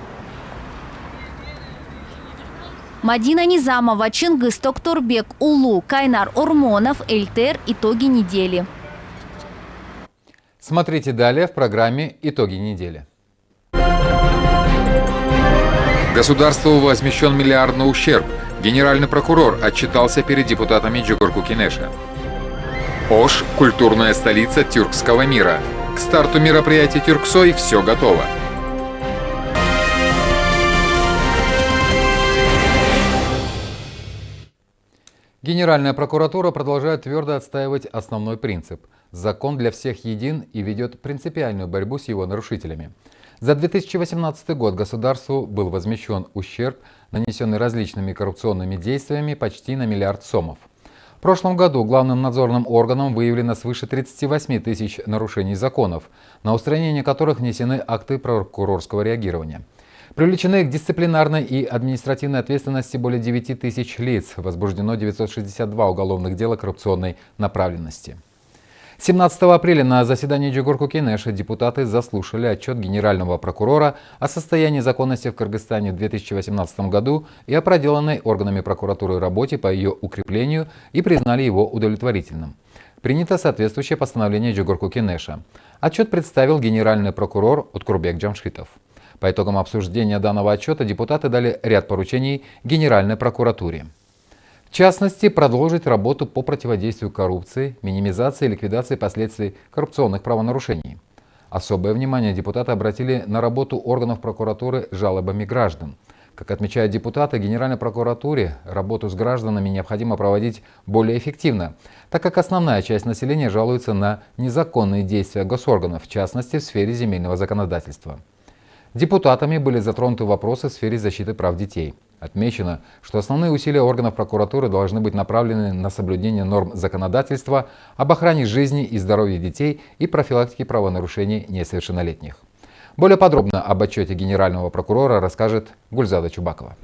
Мадина Низамова, Чингис Токтурбек, Улу, Кайнар Урмонов, Эльтер. Итоги недели. Смотрите далее в программе «Итоги недели». Государству возмещен миллиардный ущерб. Генеральный прокурор отчитался перед депутатами Джугурку Кинеша. Ош – культурная столица тюркского мира. К старту мероприятия Тюрксой все готово. Генеральная прокуратура продолжает твердо отстаивать основной принцип – закон для всех един и ведет принципиальную борьбу с его нарушителями – за 2018 год государству был возмещен ущерб, нанесенный различными коррупционными действиями почти на миллиард сомов. В прошлом году главным надзорным органом выявлено свыше 38 тысяч нарушений законов, на устранение которых внесены акты прокурорского реагирования. Привлечены к дисциплинарной и административной ответственности более 9 тысяч лиц, возбуждено 962 уголовных дела коррупционной направленности. 17 апреля на заседании Джигурку Кенеша депутаты заслушали отчет генерального прокурора о состоянии законности в Кыргызстане в 2018 году и о проделанной органами прокуратуры работе по ее укреплению и признали его удовлетворительным. Принято соответствующее постановление Джигурку Кенеша. Отчет представил генеральный прокурор Уткурбек Джамшитов. По итогам обсуждения данного отчета депутаты дали ряд поручений Генеральной прокуратуре. В частности, продолжить работу по противодействию коррупции, минимизации и ликвидации последствий коррупционных правонарушений. Особое внимание депутаты обратили на работу органов прокуратуры жалобами граждан. Как отмечают депутаты, Генеральной прокуратуре работу с гражданами необходимо проводить более эффективно, так как основная часть населения жалуется на незаконные действия госорганов, в частности в сфере земельного законодательства. Депутатами были затронуты вопросы в сфере защиты прав детей. Отмечено, что основные усилия органов прокуратуры должны быть направлены на соблюдение норм законодательства об охране жизни и здоровья детей и профилактике правонарушений несовершеннолетних. Более подробно об отчете генерального прокурора расскажет Гульзада Чубакова.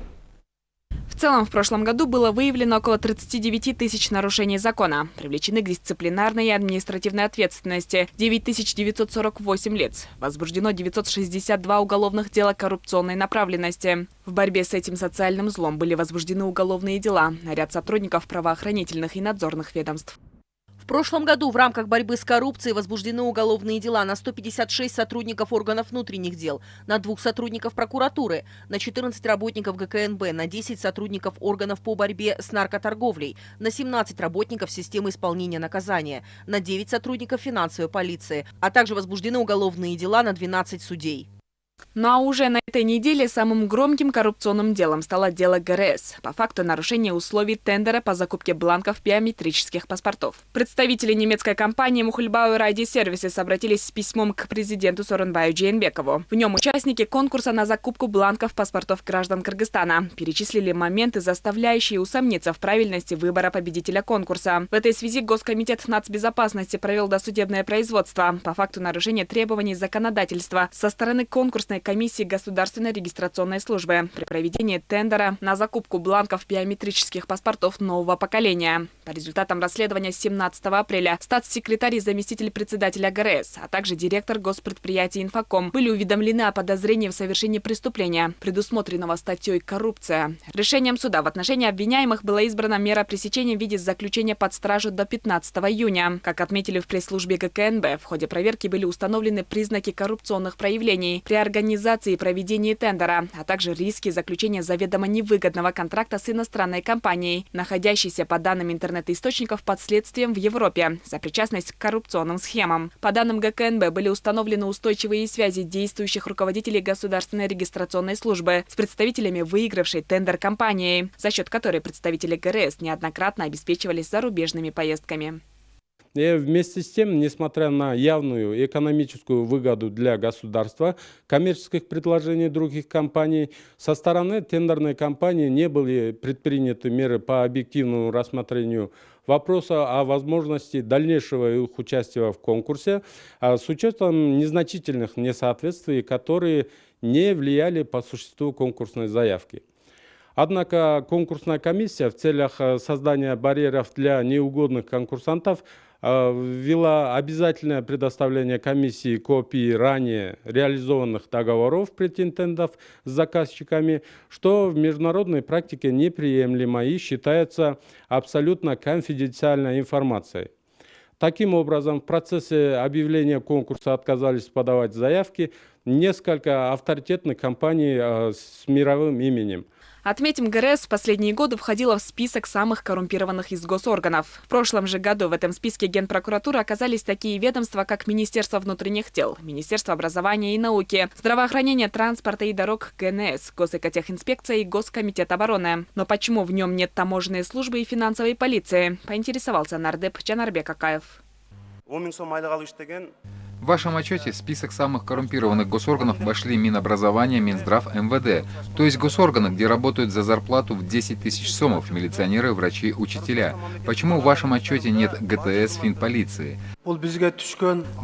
В целом, в прошлом году было выявлено около 39 тысяч нарушений закона. Привлечены к дисциплинарной и административной ответственности 9948 лиц. Возбуждено 962 уголовных дела коррупционной направленности. В борьбе с этим социальным злом были возбуждены уголовные дела на ряд сотрудников правоохранительных и надзорных ведомств. В прошлом году в рамках борьбы с коррупцией возбуждены уголовные дела на 156 сотрудников органов внутренних дел, на двух сотрудников прокуратуры, на 14 работников ГКНБ, на 10 сотрудников органов по борьбе с наркоторговлей, на 17 работников системы исполнения наказания, на 9 сотрудников финансовой полиции, а также возбуждены уголовные дела на 12 судей. Ну а уже на этой неделе самым громким коррупционным делом стало дело ГРС по факту нарушения условий тендера по закупке бланков биометрических паспортов. Представители немецкой компании Мухульбау Райди Сервисес обратились с письмом к президенту Соронбаю Джейнбекову. В нем участники конкурса на закупку бланков паспортов граждан Кыргызстана перечислили моменты, заставляющие усомниться в правильности выбора победителя конкурса. В этой связи Госкомитет нацбезопасности провел досудебное производство по факту нарушения требований законодательства со стороны конкурсной комиссии Государственной регистрационной службы при проведении тендера на закупку бланков биометрических паспортов нового поколения. По результатам расследования 17 апреля статс-секретарь и заместитель председателя ГРС, а также директор госпредприятия «Инфоком» были уведомлены о подозрении в совершении преступления, предусмотренного статьей «Коррупция». Решением суда в отношении обвиняемых была избрана мера пресечения в виде заключения под стражу до 15 июня. Как отметили в пресс-службе ГКНБ, в ходе проверки были установлены признаки коррупционных проявлений при организации и проведении тендера, а также риски заключения заведомо невыгодного контракта с иностранной компанией, находящейся, по данным интернет-источников, под следствием в Европе за причастность к коррупционным схемам. По данным ГКНБ были установлены устойчивые связи действующих руководителей государственной регистрационной службы с представителями выигравшей тендер компании, за счет которой представители ГРС неоднократно обеспечивались зарубежными поездками. И вместе с тем, несмотря на явную экономическую выгоду для государства, коммерческих предложений других компаний, со стороны тендерной компании не были предприняты меры по объективному рассмотрению вопроса о возможности дальнейшего их участия в конкурсе а с учетом незначительных несоответствий, которые не влияли по существу конкурсной заявки. Однако конкурсная комиссия в целях э, создания барьеров для неугодных конкурсантов ввела обязательное предоставление комиссии копий ранее реализованных договоров претендентов с заказчиками, что в международной практике неприемлемо и считается абсолютно конфиденциальной информацией. Таким образом, в процессе объявления конкурса отказались подавать заявки несколько авторитетных компаний э, с мировым именем. Отметим, ГРС в последние годы входила в список самых коррумпированных из госорганов. В прошлом же году в этом списке Генпрокуратуры оказались такие ведомства, как Министерство внутренних дел, Министерство образования и науки, здравоохранения, транспорта и дорог ГНС, Госэкотехинспекция и Госкомитет обороны. Но почему в нем нет таможенной службы и финансовой полиции, поинтересовался нардеп Джанарбек Акаев. В вашем отчете список самых коррумпированных госорганов вошли Минобразование, Минздрав, МВД, то есть госорганы, где работают за зарплату в 10 тысяч сомов милиционеры, врачи, учителя. Почему в вашем отчете нет ГТС, финполиции?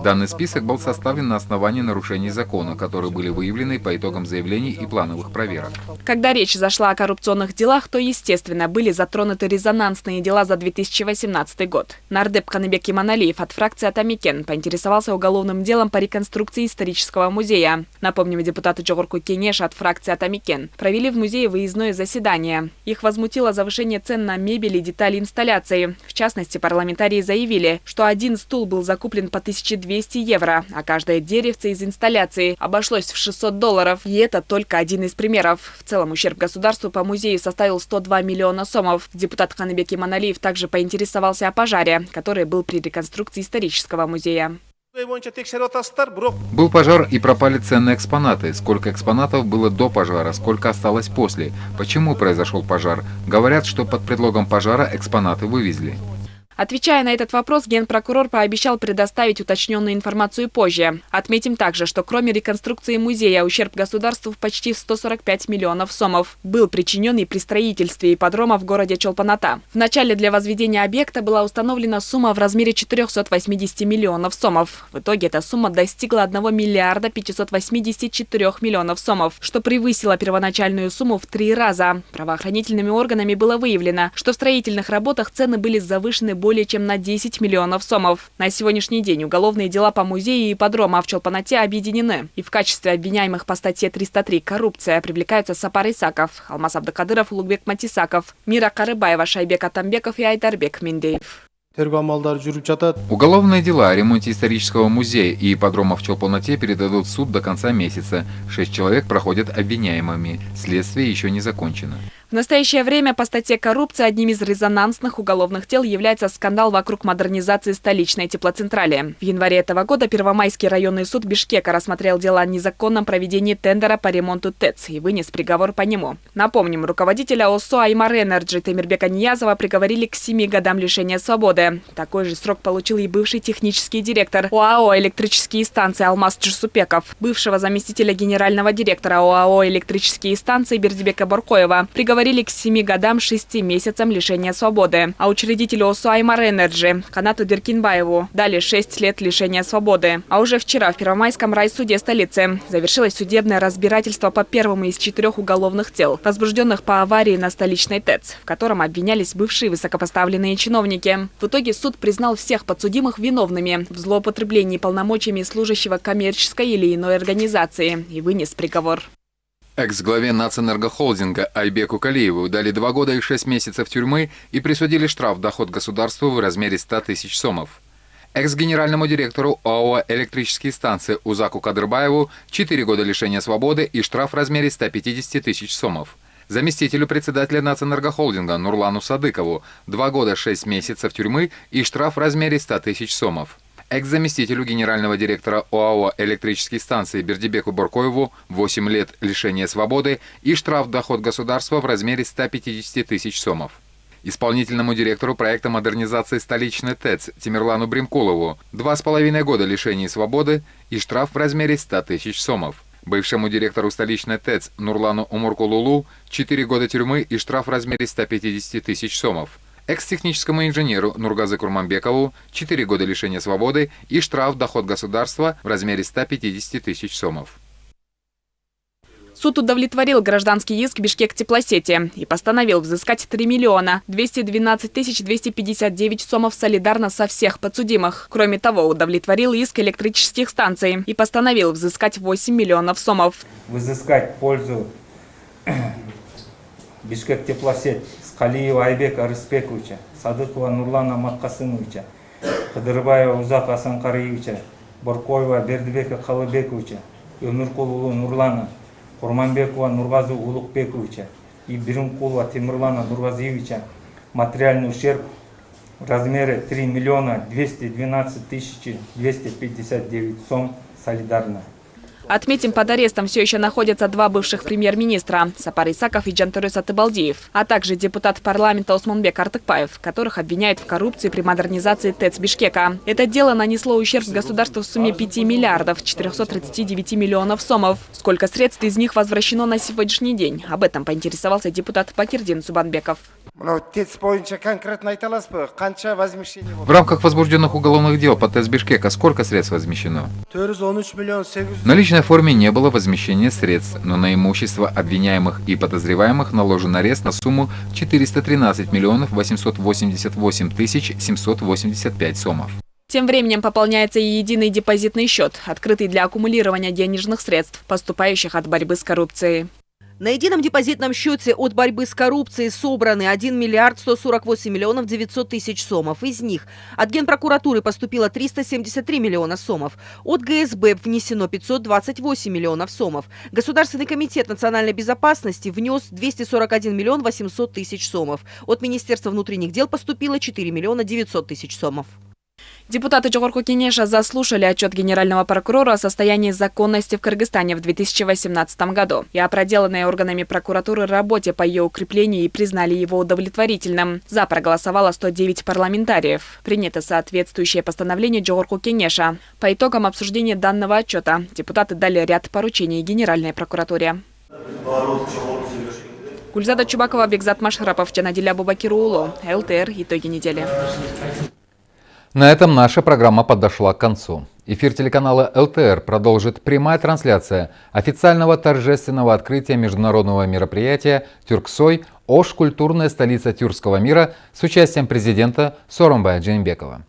Данный список был составлен на основании нарушений закона, которые были выявлены по итогам заявлений и плановых проверок. Когда речь зашла о коррупционных делах, то, естественно, были затронуты резонансные дела за 2018 год. Нардеп Каныбек Иманалиев от фракции «Ата Мекен» поинтересовался уголовным делом по реконструкции исторического музея. Напомним, депутаты Жогорку Кенеш от фракции «Ата Мекен» провели в музее выездное заседание. Их возмутило завышение цен на мебель и детали инсталляции. В частности, парламентарии заявили, что один стул был закуплен по 1200 евро, а каждое деревце из инсталляции обошлось в 600 долларов. И это только один из примеров. В целом ущерб государству по музею составил 102 миллиона сомов. Депутат Ханыбек Иманалиев также поинтересовался о пожаре, который был при реконструкции исторического музея. Был пожар и пропали ценные экспонаты. Сколько экспонатов было до пожара, сколько осталось после. Почему произошел пожар? Говорят, что под предлогом пожара экспонаты вывезли. Отвечая на этот вопрос, генпрокурор пообещал предоставить уточненную информацию позже. Отметим также, что кроме реконструкции музея, ущерб государству в почти 145 миллионов сомов был причинен и при строительстве ипподрома в городе Чолпаната. Вначале для возведения объекта была установлена сумма в размере 480 миллионов сомов. В итоге эта сумма достигла 1 миллиарда 584 миллионов сомов, что превысило первоначальную сумму в три раза. Правоохранительными органами было выявлено, что в строительных работах цены были завышены более более чем на 10 миллионов сомов. На сегодняшний день уголовные дела по музею и ипподрома в Челпанате объединены. И в качестве обвиняемых по статье 303 «Коррупция» привлекаются Сапар Исаков, Алмаз Абдыкадыров, Улугбек Матисаков, Мира Карыбаева, Шаирбек Атамбеков и Айдарбек Миндеев. Уголовные дела о ремонте исторического музея и ипподрома в Чолпон-Ате передадут в суд до конца месяца. Шесть человек проходят обвиняемыми. Следствие еще не закончено. В настоящее время по статье «Коррупция» одним из резонансных уголовных дел является скандал вокруг модернизации столичной теплоцентрали. В январе этого года Первомайский районный суд Бишкека рассмотрел дело о незаконном проведении тендера по ремонту ТЭЦ и вынес приговор по нему. Напомним, руководителя ОсОО Аймар Энерджи Темирбека Ниязова приговорили к 7 годам лишения свободы. Такой же срок получил и бывший технический директор ОАО «Электрические станции» Алмаз Джусупеков, бывшего заместителя генерального директора ОАО «Электрические станции» Бердибека Боркоева. Приговор приговорили к 7 годам 6 месяцам лишения свободы. А учредителю ОсОО Аймар Энерджи Канату Деркинбаеву дали 6 лет лишения свободы. А уже вчера в Первомайском райсуде столицы завершилось судебное разбирательство по первому из четырех уголовных дел, возбужденных по аварии на столичной ТЭЦ, в котором обвинялись бывшие высокопоставленные чиновники. В итоге суд признал всех подсудимых виновными в злоупотреблении полномочиями служащего коммерческой или иной организации и вынес приговор. Экс-главе Нацэнергохолдинга Айбеку Калиеву дали два года и шесть месяцев тюрьмы и присудили штраф доход государству в размере 100 тысяч сомов. Экс-генеральному директору ОАО «Электрические станции» Узаку Кадырбаеву 4 года лишения свободы и штраф в размере 150 тысяч сомов. Заместителю председателя Нацэнергохолдинга Нурлану Садыкову 2 года 6 месяцев тюрьмы и штраф в размере 100 тысяч сомов. Экс-заместителю генерального директора ОАО «Электрические станции» Бердибеку Боркоеву 8 лет лишения свободы и штраф доход государства в размере 150 тысяч сомов. Исполнительному директору проекта модернизации столичной ТЭЦ Тимирлану Бримкулову два с половиной года лишения свободы и штраф в размере 100 тысяч сомов. Бывшему директору столичной ТЭЦ Нурлану Умуркулулу 4 года тюрьмы и штраф в размере 150 тысяч сомов. Экс-техническому инженеру Нургазы Курманбекову 4 года лишения свободы и штраф доход государства в размере 150 тысяч сомов. Суд удовлетворил гражданский иск Бишкек теплосети и постановил взыскать 3 миллиона 212 тысяч 259 сомов солидарно со всех подсудимых. Кроме того, удовлетворил иск электрических станций и постановил взыскать 8 миллионов сомов. Взыскать пользу Бишкек теплосеть Скалиева Айбека Арыспековича, Садыкова Нурлана Маткасымовича, Кадырбаева Узак Асанкариевича, Боркоева Бердибека Калыбековича, Өмірқұлұлы Нурлана Курманбекова Нургазу Улукбековича и Берункулова Тимурлана Нургазиевича материальный ущерб в размере 3 миллиона 212 тысяч 259 сом солидарно. Отметим, под арестом все еще находятся два бывших премьер-министра – Сапар Исаков и Джантурыс Атыбалдиев, а также депутат парламента Османбек Артыкпаев, которых обвиняют в коррупции при модернизации ТЭЦ Бишкека. Это дело нанесло ущерб государству в сумме 5 миллиардов 439 миллионов сомов. Сколько средств из них возвращено на сегодняшний день? Об этом поинтересовался депутат Пакирдин Субанбеков. В рамках возбужденных уголовных дел по ТЭС Бишкека сколько средств возмещено? В наличной форме не было возмещения средств, но на имущество обвиняемых и подозреваемых наложен арест на сумму 413 миллионов 888 тысяч 785 сомов. Тем временем пополняется и единый депозитный счет, открытый для аккумулирования денежных средств, поступающих от борьбы с коррупцией. На едином депозитном счете от борьбы с коррупцией собраны 1 миллиард 148 миллионов 900 тысяч сомов. Из них от Генпрокуратуры поступило 373 миллиона сомов. От ГСБ внесено 528 миллионов сомов. Государственный комитет национальной безопасности внес 241 миллион 800 тысяч сомов. От Министерства внутренних дел поступило 4 миллиона 900 тысяч сомов. Депутаты Джогорку Кенеша заслушали отчет генерального прокурора о состоянии законности в Кыргызстане в 2018 году и о проделанной органами прокуратуры работе по ее укреплению и признали его удовлетворительным. За проголосовало 109 парламентариев. Принято соответствующее постановление Джогорку Кенеша. По итогам обсуждения данного отчета депутаты дали ряд поручений Генеральной прокуратуре. Гульзада Чубакова, Бекзат Машхарапов, Джанадиля Бубакирулу, ЛТР. Итоги недели. На этом наша программа подошла к концу. Эфир телеканала ЛТР продолжит прямая трансляция официального торжественного открытия международного мероприятия «Тюрксой. Ош. Культурная столица тюркского мира» с участием президента Соромбая Джейнбекова.